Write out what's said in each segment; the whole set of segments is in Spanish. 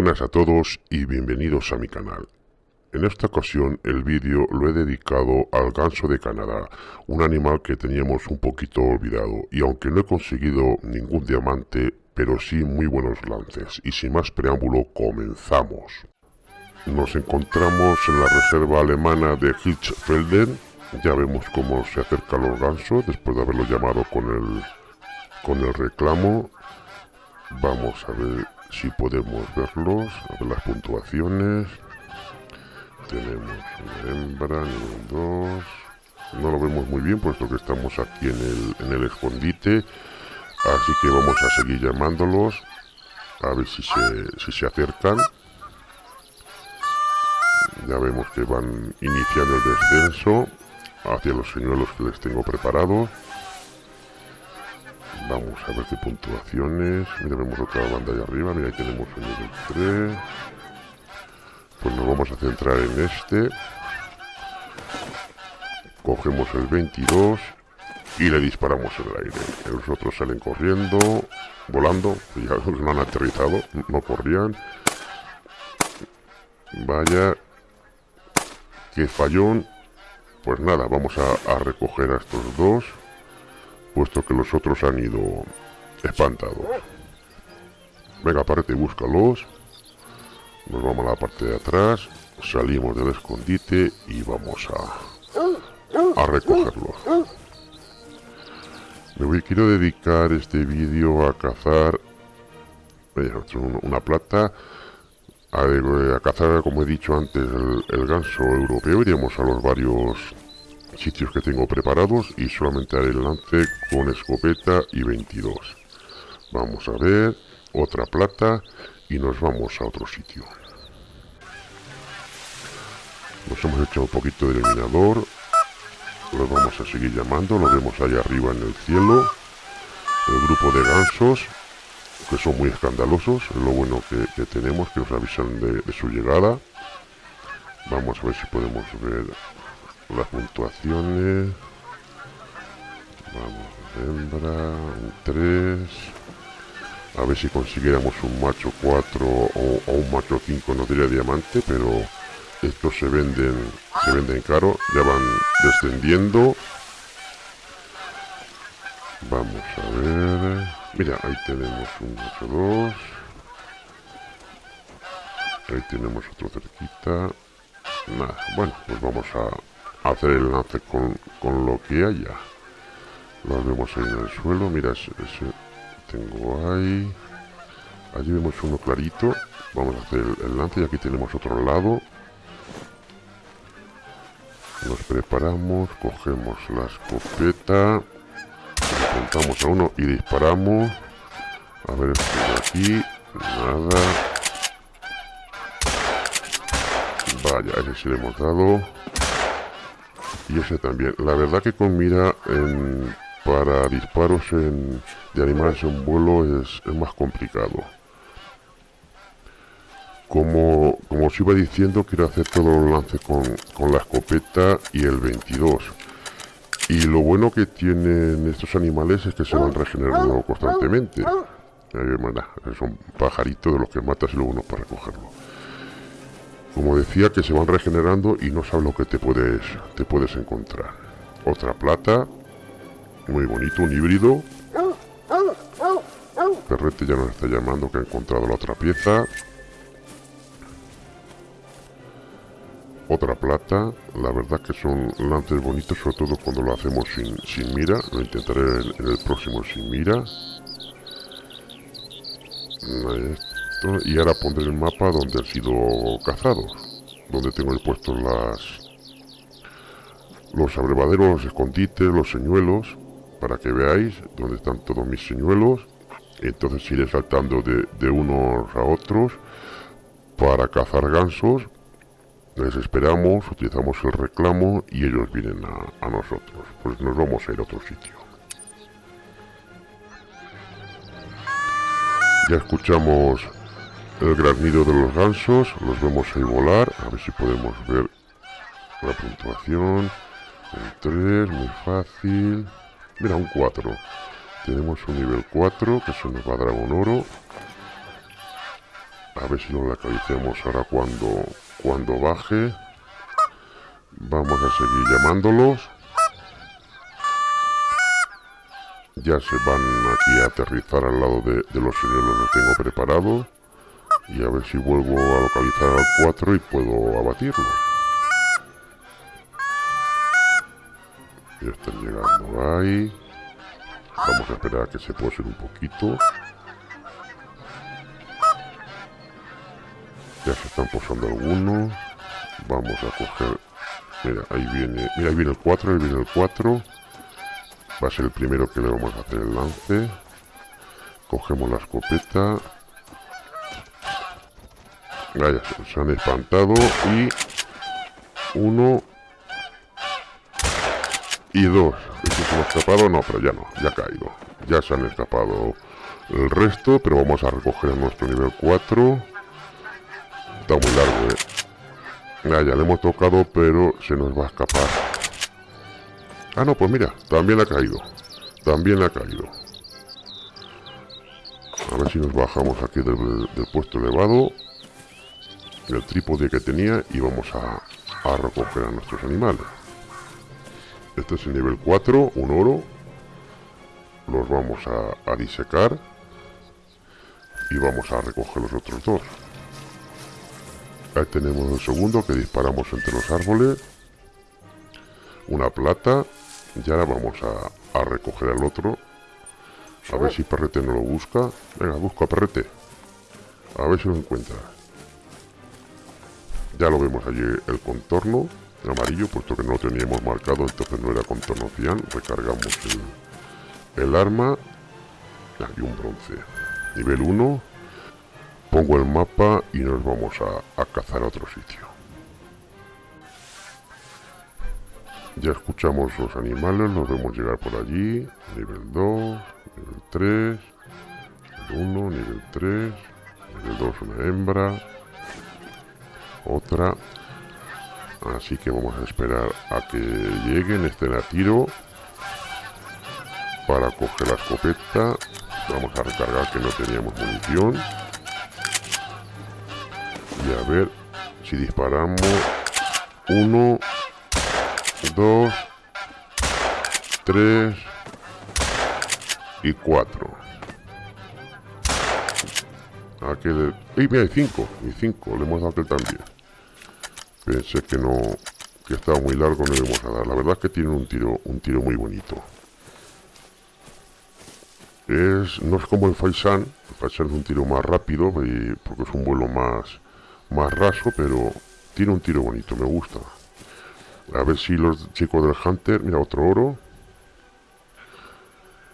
buenas a todos y bienvenidos a mi canal. En esta ocasión el vídeo lo he dedicado al ganso de Canadá, un animal que teníamos un poquito olvidado y aunque no he conseguido ningún diamante, pero sí muy buenos lances y sin más preámbulo comenzamos. Nos encontramos en la reserva alemana de Hirschfelden, ya vemos cómo se acercan los gansos después de haberlo llamado con el, con el reclamo. Vamos a ver si podemos verlos, las puntuaciones. Tenemos una hembra, nivel 2. No lo vemos muy bien puesto que estamos aquí en el, en el escondite. Así que vamos a seguir llamándolos. A ver si se, si se acercan. Ya vemos que van iniciando el descenso hacia los señuelos que les tengo preparados. Vamos a ver qué puntuaciones. Mira, vemos otra banda ahí arriba. Mira, ahí tenemos un nivel 3. Pues nos vamos a centrar en este. Cogemos el 22 y le disparamos en el aire. Los otros salen corriendo, volando. Ya no han aterrizado, no corrían. Vaya, qué fallón. Pues nada, vamos a, a recoger a estos dos puesto que los otros han ido espantados. Venga, aparte, búscalos. Nos vamos a la parte de atrás, salimos del escondite y vamos a, a recogerlos. Me voy, quiero dedicar este vídeo a cazar una plata, a, cazar, como he dicho antes, el, el ganso europeo. Iremos a los varios sitios que tengo preparados y solamente haré el lance con escopeta y 22 vamos a ver otra plata y nos vamos a otro sitio. Nos hemos hecho un poquito de eliminador lo vamos a seguir llamando lo vemos ahí arriba en el cielo. El grupo de gansos que son muy escandalosos es lo bueno que, tenemos que nos avisan de su llegada. Vamos a ver si podemos ver las puntuaciones. Vamos hembra un 3 a ver si consiguiéramos un macho 4 o, un macho 5 no diría diamante pero estos se venden se venden caro ya van descendiendo. Vamos a ver. Mira ahí tenemos un macho 2 ahí tenemos otro cerquita. Nada bueno pues vamos a hacer el lance con, con lo que haya. Lo vemos en el suelo. Mira, ese, tengo ahí. Allí vemos uno clarito. Vamos a hacer el, lance y aquí tenemos otro lado. Nos preparamos, cogemos la escopeta, apuntamos a uno y disparamos. A ver, aquí, nada. Vaya, ese sí le hemos dado y ese también. La verdad que con mira para disparos en, de animales en vuelo es, más complicado. Como, como os iba diciendo, quiero hacer todos los lances con, con la escopeta y el 22. Y lo bueno que tienen estos animales es que se van regenerando constantemente. son pajaritos de los que matas y luego no para recogerlo como decía que se van regenerando y no sabes lo que te puedes te puedes encontrar. Otra plata muy bonito un híbrido. Perrete ya nos está llamando que ha encontrado la otra pieza. Otra plata la verdad que son lances bonitos sobre todo cuando lo hacemos sin, mira. Lo intentaré en, el próximo sin mira y ahora pondré el mapa donde han sido cazados donde tengo puesto las los abrevaderos, los escondites, los señuelos para que veáis dónde están todos mis señuelos. Entonces iré saltando de, unos a otros para cazar gansos. Les esperamos, utilizamos el reclamo y ellos vienen a, a nosotros. Pues nos vamos a ir a otro sitio. Ya escuchamos el granido de los gansos, los vemos ahí volar, a ver si podemos ver la puntuación, el 3, muy fácil, mira un 4, tenemos un nivel 4 que se nos va a dar oro, A ver si lo localicemos ahora cuando, cuando baje. Vamos a seguir llamándolos. Ya se van aquí a aterrizar al lado de, los señuelos que tengo preparados. Y a ver si vuelvo a localizar al 4 y puedo abatirlo. Ya están llegando ahí. Vamos a esperar a que se posen un poquito. Ya se están posando algunos. Vamos a coger... Mira, ahí viene... Mira, ahí viene el 4, ahí viene el 4. Va a ser el primero que le vamos a hacer el lance. Cogemos la escopeta. Se han espantado. Y... Uno... Y dos. ¿Estos se han escapado? No, pero ya no. Ya ha caído. Ya se han escapado el resto. Pero vamos a recoger nuestro nivel 4. Está muy largo, eh. ya le hemos tocado, pero se nos va a escapar. Ah, no, pues mira, también ha caído. También ha caído. A ver si nos bajamos aquí del, puesto elevado. El trípode que tenía y vamos a, recoger a nuestros animales. Este es el nivel 4, un oro. Los vamos a, disecar. Y vamos a recoger los otros dos. Ahí tenemos el segundo que disparamos entre los árboles. Una plata. Y ahora vamos a, recoger al otro. A ver si Perrete no lo busca. Venga, busca a Perrete. A ver si lo encuentra. Ya lo vemos allí el contorno amarillo, puesto que no lo teníamos marcado, entonces no era contorno cian. Recargamos el, el arma. Y un bronce. Nivel 1. Pongo el mapa y nos vamos a, cazar a otro sitio. Ya escuchamos los animales, nos vemos llegar por allí. Nivel 2, nivel 3, nivel 1, nivel 3, nivel 2 una hembra, otra. Así que vamos a esperar a que lleguen, estén a tiro para coger la escopeta. Vamos a recargar que no teníamos munición. Y a ver si disparamos. Uno dos tres y cuatro. Aquel y mira hay cinco y cinco le hemos dado aquel también pensé que no que estaba muy largo no le vamos a dar la verdad es que tiene un tiro un tiro muy bonito es no es como el Faisan el Faisan es un tiro más rápido porque es un vuelo más más raso, pero tiene un tiro bonito, me gusta. A ver si los chicos del Hunter, mira otro oro.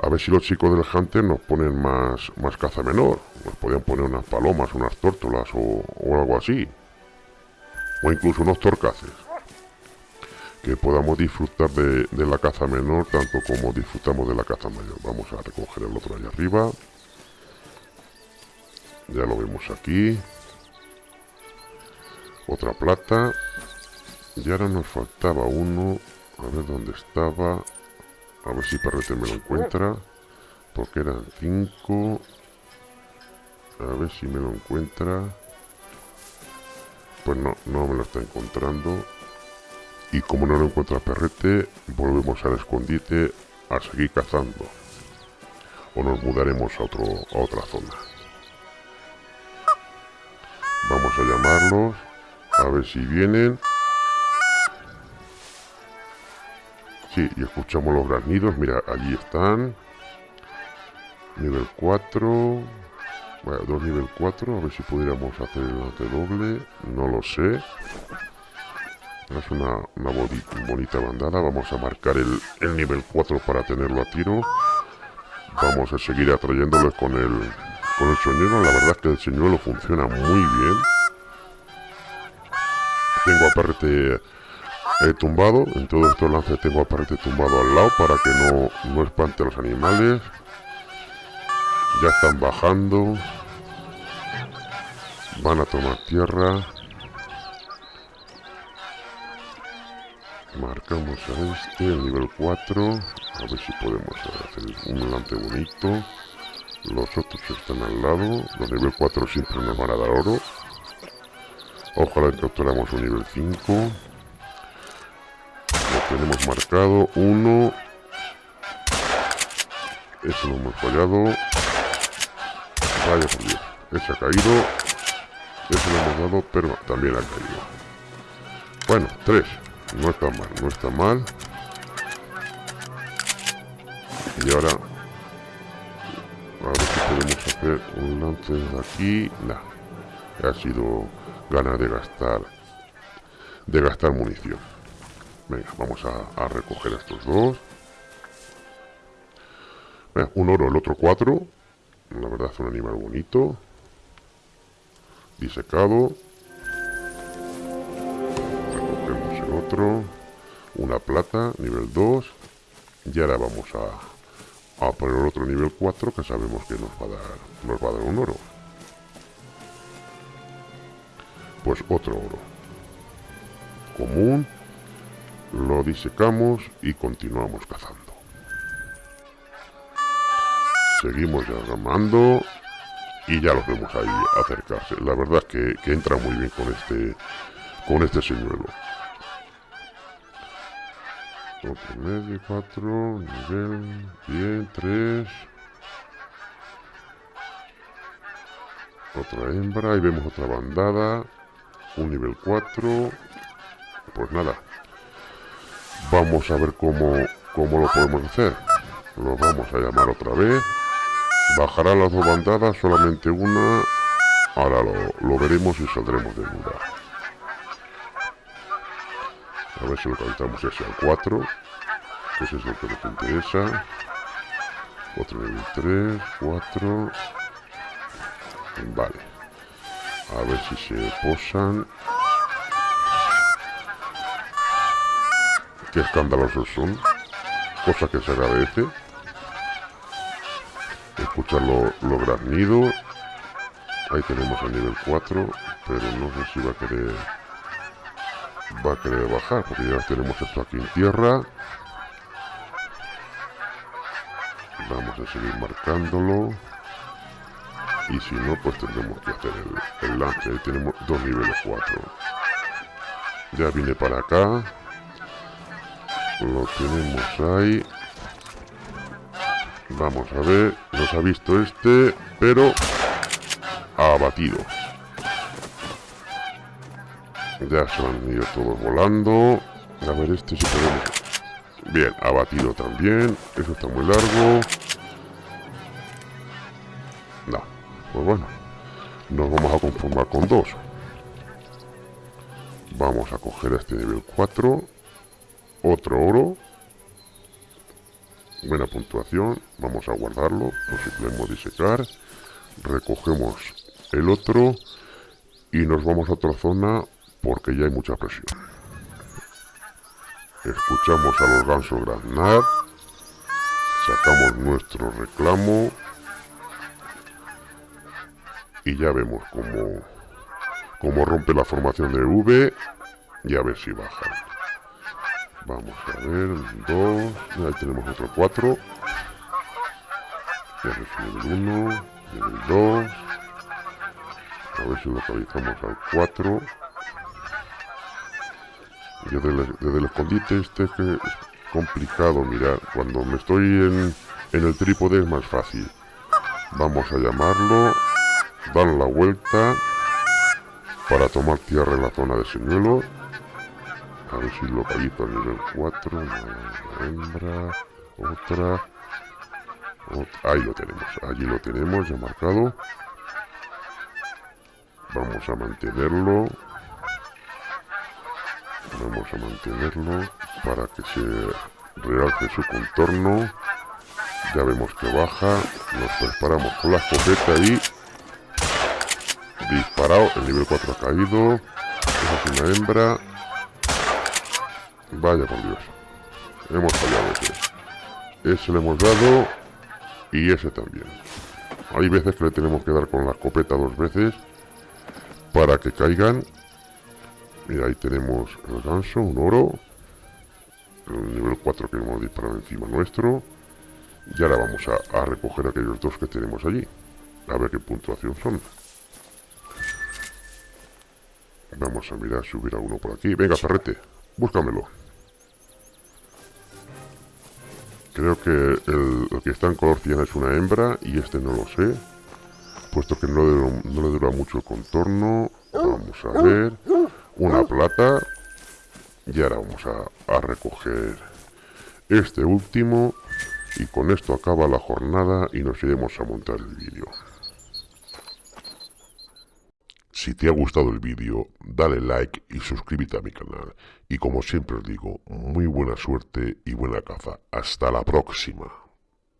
A ver si los chicos del Hunter nos ponen más, más caza menor. Nos podían poner unas palomas, unas tórtolas o, algo así. O incluso unos torcaces. Que podamos disfrutar de, la caza menor tanto como disfrutamos de la caza mayor. Vamos a recoger el otro allá arriba. Ya lo vemos aquí otra plata y ahora nos faltaba uno a ver dónde estaba a ver si Perrete me lo encuentra porque eran cinco a ver si me lo encuentra pues no, no me lo está encontrando y como no lo encuentra Perrete volvemos al escondite a seguir cazando o nos mudaremos a, otro, a otra zona vamos a llamarlos a ver si vienen. Sí, y escuchamos los granidos. Mira, allí están. Nivel 4. Bueno, dos nivel 4. A ver si pudiéramos hacer el doble. No lo sé. Es una, bonita bandada. Vamos a marcar el, el nivel 4 para tenerlo a tiro. Vamos a seguir atrayéndoles con el, con el señuelo. La verdad es que el señuelo funciona muy bien tengo a Perrete eh, tumbado. En todos estos lances tengo a Perrete tumbado al lado para que no, no espante a los animales. Ya están bajando. Van a tomar tierra. Marcamos a este, el nivel 4. A ver si podemos hacer un lance bonito. Los otros están al lado. Los nivel 4 siempre nos van a dar oro. Ojalá capturamos un nivel 5. Lo tenemos marcado. Uno. Eso lo hemos fallado. Vaya por Dios. Ese ha caído. Ese lo hemos dado, pero también ha caído. Bueno, tres. No está mal, no está mal. Y ahora... A ver si podemos hacer un lance de aquí. Nah. Ha sido ganas de gastar... De gastar munición. Venga, vamos a, a recoger estos dos. un oro, el otro cuatro. La verdad es un animal bonito. Disecado. Recogemos el otro. Una plata, nivel 2. Y ahora vamos a, a poner otro nivel 4 que sabemos que nos va a dar, nos va a dar un oro. Pues otro oro. Común. Lo disecamos y continuamos cazando. Seguimos llamando y ya los vemos ahí acercarse. La verdad es que, entra muy bien con este con este señuelo. Otro medio, cuatro, nivel, bien, tres. Otra hembra, y vemos otra bandada. Un nivel 4. Pues nada. Vamos a ver cómo, cómo lo podemos hacer. Lo vamos a llamar otra vez. Bajará las dos bandadas, solamente una. Ahora lo, veremos y saldremos de duda. A ver si localizamos ese al 4. ese es el que nos interesa. Otro nivel 3, 4. Vale. A ver si se posan. Qué escandalosos son. Cosa que se agradece escuchar los lo graznidos. Ahí tenemos el nivel 4, pero no sé si va a querer va a querer bajar, porque ya tenemos esto aquí en tierra. Vamos a seguir marcándolo. Y si no, pues tendremos que hacer el, el lance. Ahí tenemos dos niveles 4. Ya vine para acá. Lo tenemos ahí. Vamos a ver, nos ha visto este, pero ha abatido. Ya se han ido todos volando. A ver este si podemos... Bien, abatido también. Eso está muy largo. No, pues bueno. Nos vamos a conformar con dos. Vamos a coger este nivel 4. Otro oro buena puntuación vamos a guardarlo lo si disecar. Recogemos el otro y nos vamos a otra zona porque ya hay mucha presión. Escuchamos a los gansos graznar sacamos nuestro reclamo y ya vemos cómo, cómo rompe la formación de V y a ver si baja Vamos a ver, dos. Ahí tenemos otro cuatro. Ya es nivel 1, nivel 2. A ver si localizamos al 4. Desde el, desde el escondite este es que es complicado mirar. Cuando me estoy en, en el trípode es más fácil. Vamos a llamarlo. Dar la vuelta para tomar tierra en la zona de señuelo a ver si localizo el nivel 4. Una hembra. Otra. Ahí lo tenemos. Allí lo tenemos ya marcado. Vamos a mantenerlo. Vamos a mantenerlo para que se realce su contorno. Ya vemos que baja. Nos preparamos con la escopeta y... Disparado. El nivel 4 ha caído. Esa es una hembra. Vaya por Dios. Hemos fallado ese. Ese le hemos dado. Y ese también. Hay veces que le tenemos que dar con la escopeta dos veces. Para que caigan. Mira, ahí tenemos el ganso, un oro. El nivel 4 que hemos disparado encima nuestro. Y ahora vamos a, a recoger aquellos dos que tenemos allí. A ver qué puntuación son. Vamos a mirar si hubiera uno por aquí. Venga, Ferrete, búscamelo. Creo que el, que está en color cian es una hembra y este no lo sé. Puesto que no le, dura mucho el contorno. Vamos a ver. Una plata. Y ahora vamos a, a recoger este último. Y con esto acaba la jornada y nos iremos a montar el vídeo. Si te ha gustado el vídeo, dale like y suscríbete a mi canal. Y como siempre os digo, muy buena suerte y buena caza. Hasta la próxima.